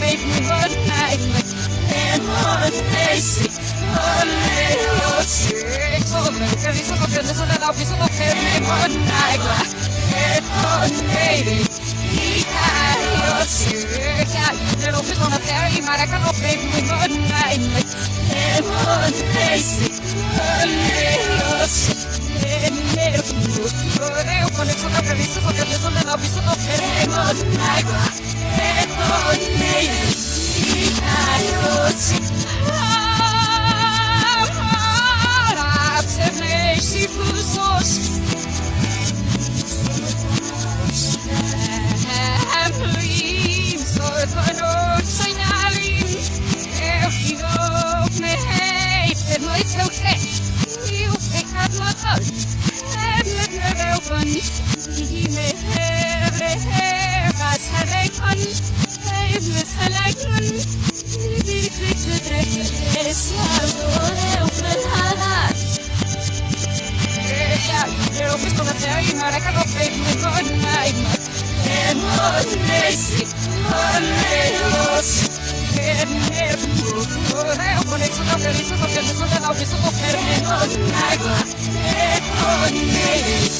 babe me one night and one day sick only your sick so me que dices lo que no la piso no que me one night and one day y your sick de lo que no te hay maraca no babe me one night and one day sick only your fe me con ay en onesi Υπότιτλοι AUTHORWAVE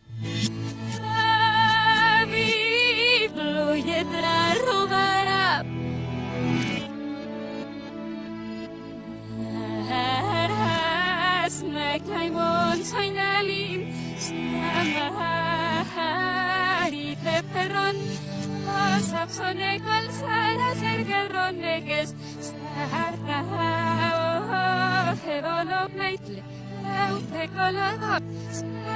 sonne kalsara sergal ronneges saharta hevolo maitle laute kolada sarle.